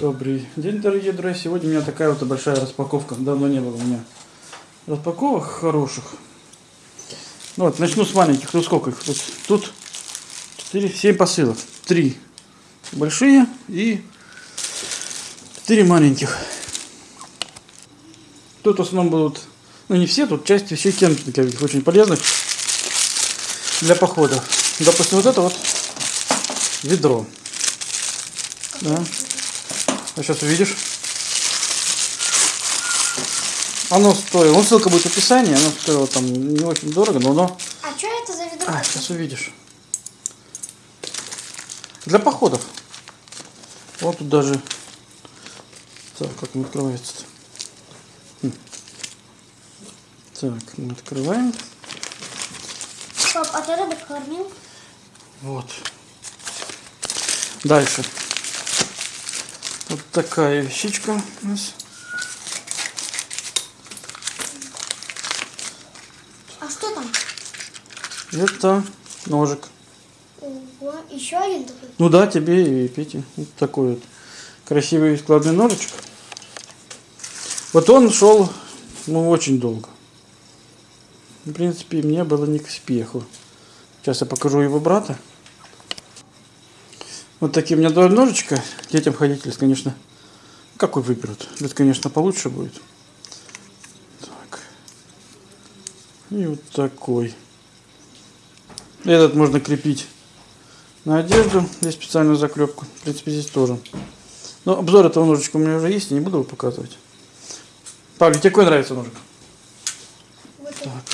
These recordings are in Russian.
Добрый день, дорогие друзья. Сегодня у меня такая вот большая распаковка. Давно не было у меня распаковок хороших. Ну вот, начну с маленьких. Ну сколько их? Тут, тут 4, 7 посылок. Три большие и 4 маленьких. Тут в основном будут, ну не все, тут часть вещей кемпинговых, очень полезных для похода. Допустим, вот это вот ведро. Да. А сейчас увидишь. Оно стоило, ну ссылка будет в описании, оно стоило там не очень дорого, но оно... А что это за ведро? А, сейчас увидишь. Для походов. Вот тут даже... Так, как он открывается-то? Хм. Так, мы открываем. Пап, а ты рыбок кормил? Вот. Дальше. Вот такая вещичка у нас. А что там? Это ножик. Ого, еще один такой. Ну да, тебе и Пете. Вот такой вот красивый складный ножичек. Вот он шел, ну, очень долго. В принципе, мне было не к спеху. Сейчас я покажу его брата. Вот такие у меня два ножичка. Детям ходить, если, конечно, какой выберут. Это, конечно, получше будет. Так. И вот такой. Этот можно крепить на одежду. Здесь специальную заклепку. В принципе, здесь тоже. Но обзор этого ножичка у меня уже есть, не буду его показывать. Павлик, тебе какой нравится ножик? Вот. Так.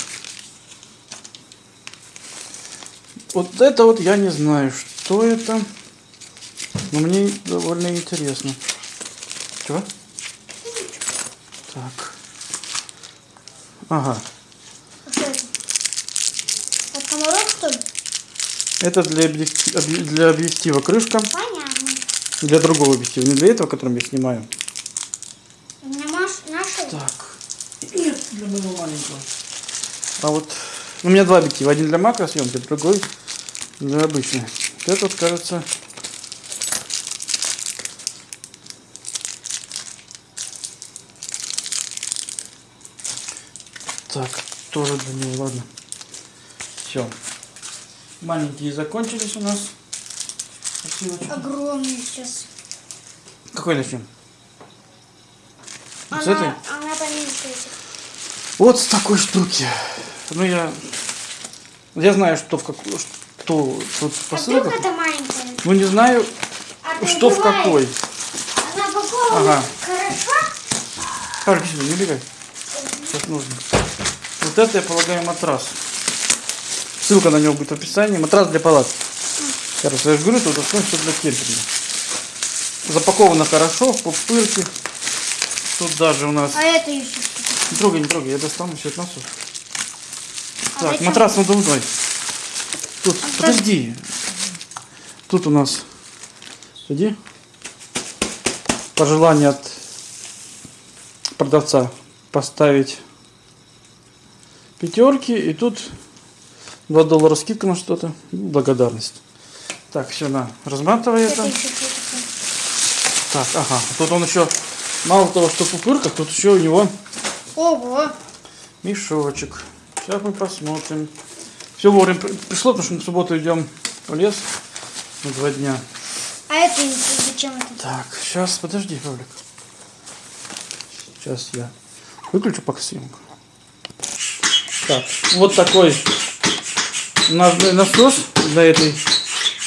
Вот это вот я не знаю, что это. Но мне довольно интересно. Чего? Так. Ага. А? От комаров, что ли? Это для, объекти- объ- для объектива крышка. Понятно. Для другого объектива. Не для этого, которым я снимаю. Маш нашел. Так. Нет, для моего маленького. А вот у меня два объектива. Один для макросъемки, другой для обычной. Вот этот, кажется, Так, тоже для него, ладно. Все. Маленькие закончились у нас. Посылочки. Огромный сейчас. Какой начнем? Она, С этой? она поменьше этих. Вот с такой штуки. Ну я, я знаю, что в какую, что тут А посылка. вдруг это маленькая? Ну не знаю, А что в какой. Она упакована Ага. хорошо? Сюда, не убегай. Сейчас нужно. Вот это, я полагаю, матрас. Ссылка на него будет в описании. Матрас для палатки. Короче, я же говорю, тут основное все для кемпинга. Запаковано хорошо, в пупырке. Тут даже у нас... А это еще? Не трогай, не трогай, я достану все насос. А Так, матрас надувной. Тут, А подожди. Тут у нас, сиди, пожелание от продавца поставить пятерки. И тут 2 доллара скидка на что-то. Благодарность. Так, все, на, разматывай Это? Так, ага. Тут он еще, мало того, что в пупырках, тут еще у него Ого. Мешочек. Сейчас мы посмотрим. Все вовремя при- пришло, потому что мы в субботу идем в лес на два дня. А это зачем это? Так, сейчас, подожди, Павлик. Сейчас я выключу пока съемку. Так, вот такой насос для этой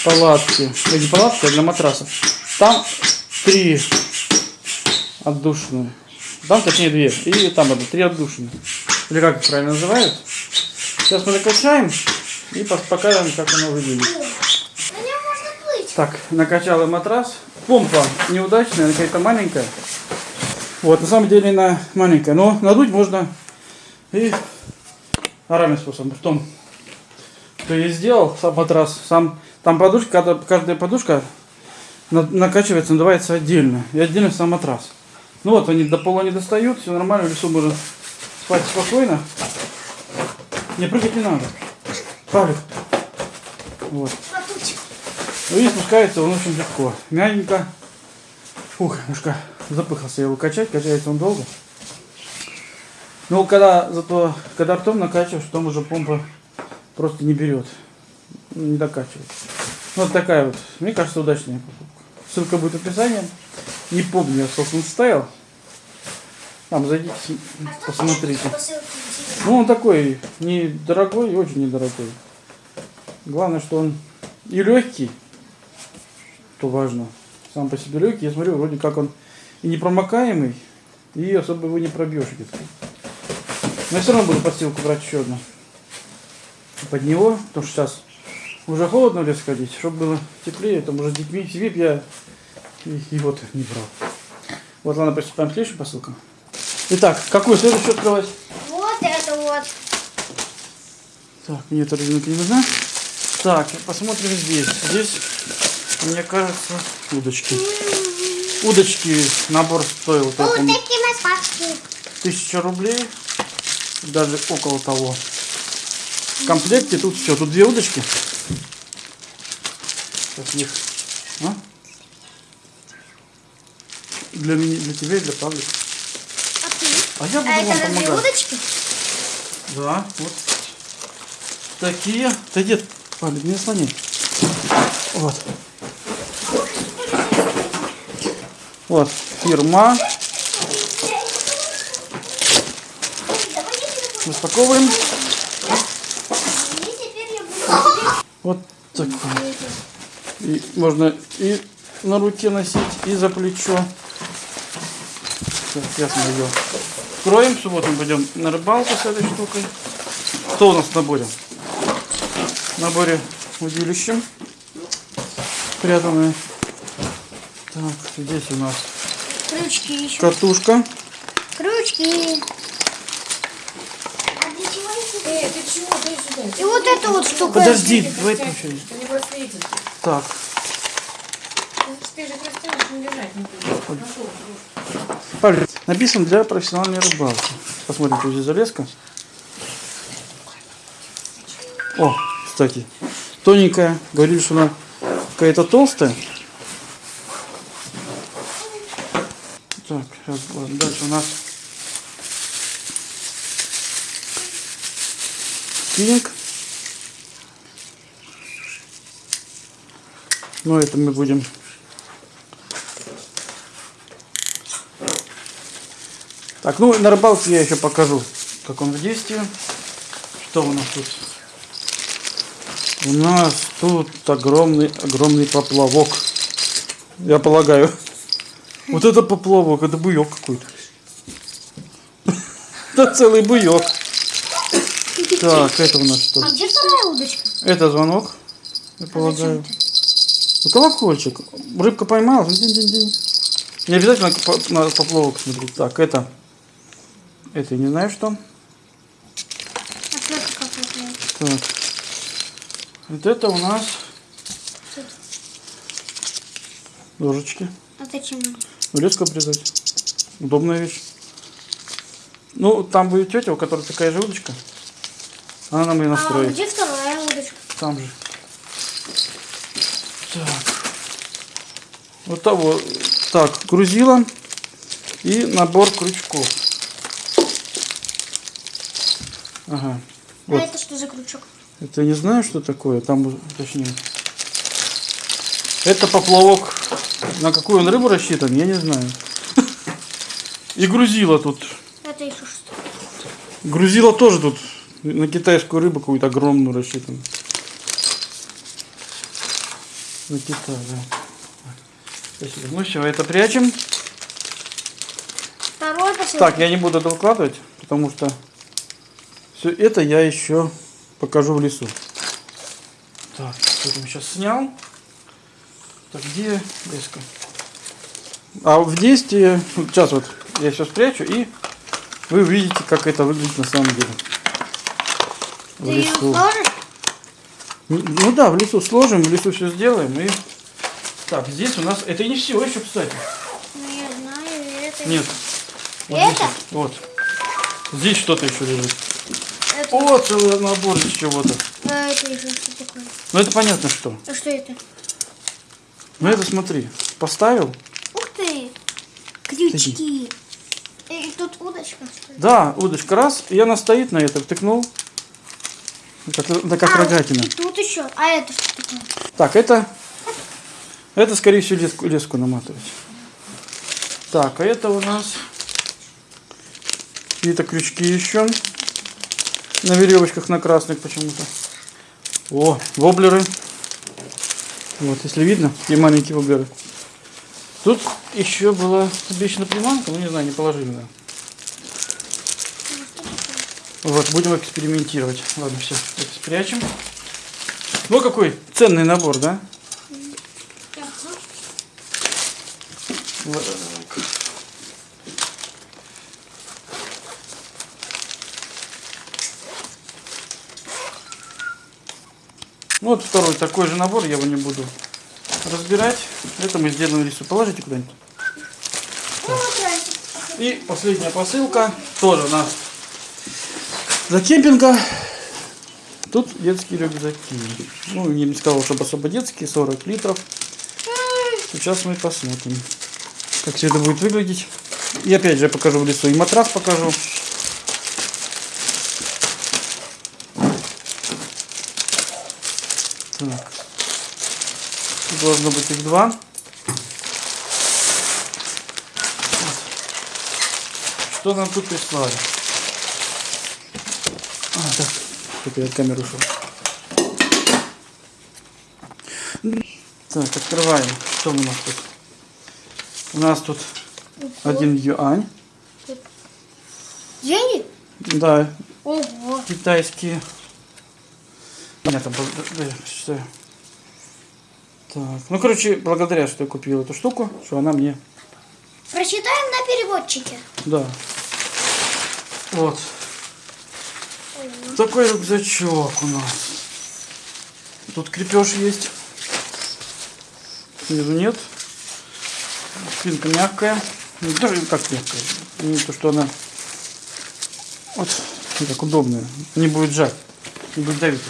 палатки. Не палатки, а для матраса. Там три отдушины. Там, точнее, две. И там одна. Три отдушины. Или как их правильно называют. Сейчас мы накачаем и покажем, как оно выглядит. Так, накачала матрас. Помпа неудачная, она какая-то маленькая. Вот, на самом деле она маленькая, но надуть можно и оральным способом. Потом, что я сделал, сам матрас, сам, там подушка, каждая, подушка на- накачивается, надувается отдельно. И отдельно сам матрас. Ну вот, они до пола не достают, все нормально, в лесу можно спать спокойно. Не прыгать не надо. Павлик. Вот. Ну и спускается он очень легко. Мягенько. Фух, немножко запыхался его качать, качается он долго. Но когда зато, когда ртом накачиваешь, потом уже помпа просто не берет. Не докачивает. Ну, вот такая вот, мне кажется, удачная покупка. Ссылка будет в описании. Не помню, я сколько он стоял. Там зайдите, посмотрите. Ну, он такой недорогой и очень недорогой. Главное, что он и легкий, что важно. Сам по себе легкий. Я смотрю, вроде как он и непромокаемый, и особо его не пробьешь где-то. Но я все равно буду подстилку брать еще одну. Под него, потому что сейчас уже холодно в лес ходить, чтобы было теплее, там уже с детьми б я и, и вот не брал. Вот, ладно, приступаем к следующим посылкам. Итак, какую следующую открывать? Вот это вот. Так, мне эта резинка не нужна. Так, посмотрим здесь. Здесь, мне кажется, удочки. Удочки, набор стоил, помню, такие маспашки. тысяча рублей. Даже около того. В комплекте тут все, тут две удочки. Сейчас их. А? Для, меня, для тебя и для Павлика. А ты? А я буду А вам это помогать. удочки? Да, вот такие. Да дед, Павлик, не слони. Вот. Вот, фирма. Распаковываем. Вот такой. И можно и на руке носить, и за плечо. Так, сейчас мы ее субботу мы пойдем на рыбалку с этой штукой. Что у нас в наборе? В наборе удилище. Спрятанное. Так, здесь у нас крючки еще. катушка. Крючки. А для чего эти? Эй, ты чего? Дай сюда. И вот эту вот штуку. Подожди, давай растянешь, включай. Ты. Так, же не будешь. На что? Павлик, написан для профессиональной рыбалки. Посмотрим, что здесь залезка. О, кстати, тоненькая. Говорили, что она какая-то толстая. Так, сейчас, ладно, дальше у нас спиннинг. Ну, это мы будем Так, ну на рыбалке я еще покажу, как он в действии. Что у нас тут? У нас тут огромный, огромный поплавок. Я полагаю. Вот это поплавок, это буек какой-то. Это целый буек. Так, это у нас что? А где вторая удочка? Это звонок, я полагаю. Ну, колокольчик. Рыбка поймала. динь-динь-динь. Не обязательно на поплавок смотреть. Так, это... Это я не знаю что. Какая-то. Так. Вот это у нас ложечки. А зачем? Леску обрезать. Удобная вещь. Ну, там будет тетя, у которой такая же удочка. Она нам ее А настроит. где вторая удочка? Там же. Так. Вот того. Так, грузила и набор крючков. Ага. Вот. А это что за крючок? Это не знаю, что такое. Там, точнее. Это поплавок. На какую он рыбу рассчитан, я не знаю. И грузила тут. Это еще что? Грузила тоже тут на китайскую рыбу какую-то огромную рассчитан. На Китай, да. Спасибо. Ну все, это прячем. Второй посылка. Так, я не буду это выкладывать, потому что все это я еще покажу в лесу. Так, это сейчас снял. Так, где леска? А в действии, сейчас вот я сейчас спрячу и вы увидите, как это выглядит на самом деле. В Ты ее лесу. сложишь? Ну да, в лесу сложим, в лесу все сделаем и... Так, здесь у нас... Это не все еще, кстати. Ну, я знаю, это. Нет. Вот Это? здесь вот. Здесь что-то еще лежит. Это, О, целый набор из чего-то. а это еще что такое? Ну это понятно что. А что это? Ну это смотри. Поставил. Ух ты! Удочки. И тут удочка. Да, удочка раз, и она стоит на этом, втыкнул. Как, да, как А, рогатина. и тут еще. А это что такое? Так, это, это скорее всего леску, леску наматывать. Так, а это у нас какие-то крючки еще на веревочках на красных почему-то. О, воблеры. Вот, если видно, такие маленькие воблеры. Тут еще была обещана приманка, ну не знаю, не положили, да. Вот, будем экспериментировать. Ладно, все, это спрячем. Ну какой ценный набор, да? Вот так. Вот второй такой же набор, я его не буду разбирать. Это мы сделаем рису. Положите куда-нибудь. Ну. И последняя посылка, тоже у нас за кемпинга. Тут детские рюкзаки. Ну, я не сказал, чтобы особо детские, 40 литров. Сейчас мы посмотрим, как все это будет выглядеть. И опять же покажу в лесу. И матрас покажу. Так. Тут должно быть их два. Что нам тут прислали? А, так, это я от камеры ушел. Так, открываем. Что у нас тут? У нас тут один юань. Деньги? Да, Ого. китайские. Бл- да, что- Так, ну короче, благодаря, что я купил эту штуку, что она мне Прочитаем на переводчике. Да. Вот. Такой рюкзачок у нас. Тут крепеж есть. Снизу нет. Спинка мягкая. Ну, даже как мягкая. Не то, что она вот так удобная. Не будет жать. Не будет давить.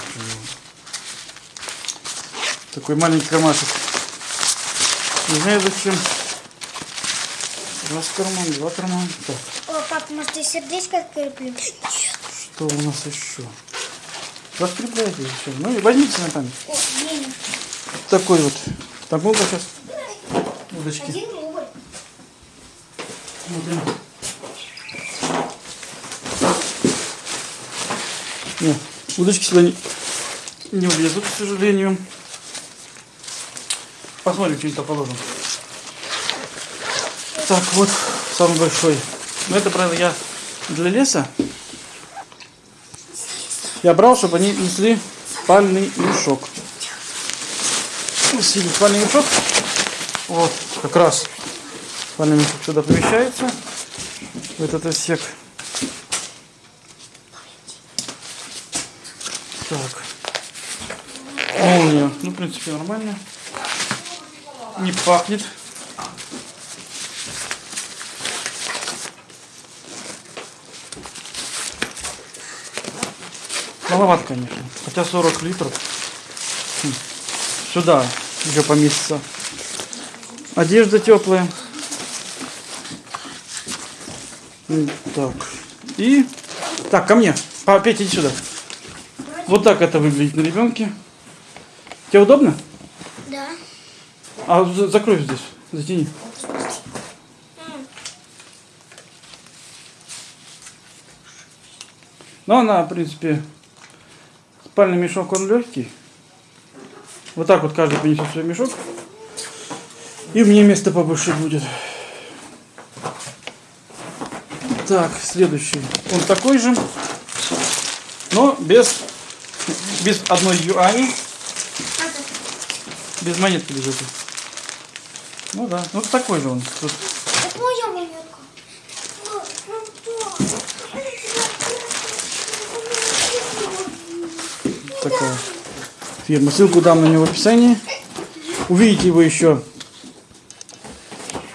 Такой маленький кармашек. Не знаю зачем. Раз карман, два кармана. Так. О, пап, может, я сердечко креплю? Что у нас еще? Раскрепляйте еще. Ну и возьмите на память. О. Такой вот. Так, ну-ка сейчас. Удочки. Один рубль. Смотрим. Не, удочки сюда не, не влезут, к сожалению. Посмотрим, что-нибудь положим. Так, вот самый большой. Ну, это, правда, я для леса. Я брал, чтобы они несли спальный мешок. Носили спальный мешок. Вот, как раз спальный мешок сюда помещается. В этот отсек. Так. Молния. Ну, в принципе, нормально. Не пахнет. Маловато, конечно. Хотя 40 литров. Хм. Сюда еще поместится. Одежда теплая. Так. И... Так, ко мне. Петя, иди сюда. Вот так это выглядит на ребенке. Тебе удобно? Да. А за- закрой здесь. Затяни. Ну, она, в принципе, спальный мешок, он легкий. Вот так вот каждый принесет свой мешок. И мне место побольше будет. Так, следующий. Он такой же, но без, без одной юани, без монетки без этой. Ну да, ну такой же он. Тут Это моя монетка. Ну, ну, да. такая фирма. Ссылку дам на него в описании. Увидите его еще,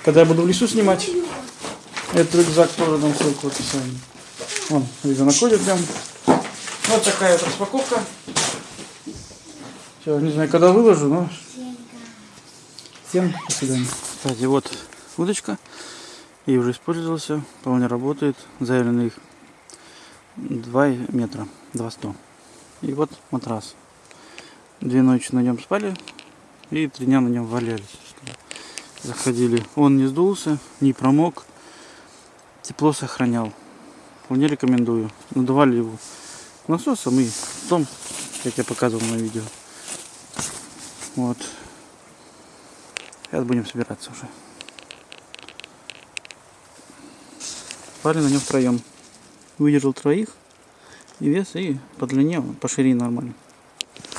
когда я буду в лесу снимать. Этот рюкзак тоже дам ссылку в описании. Вон, ребенок ходит прям. Вот такая вот распаковка. Все, не знаю, когда выложу, но всем до свидания. Кстати, вот удочка. И уже использовался, вполне работает. Заявленных 2 метра, 200. И вот матрас. Две ночи на нем спали и три дня на нем валялись. Заходили. Он не сдулся, не промок. Тепло сохранял. Вполне рекомендую. Надували его насосом и том, как я показывал на видео. Вот. Сейчас будем собираться уже. Спали на нем втроем. Выдержал троих и вес, и по длине, по ширине нормально.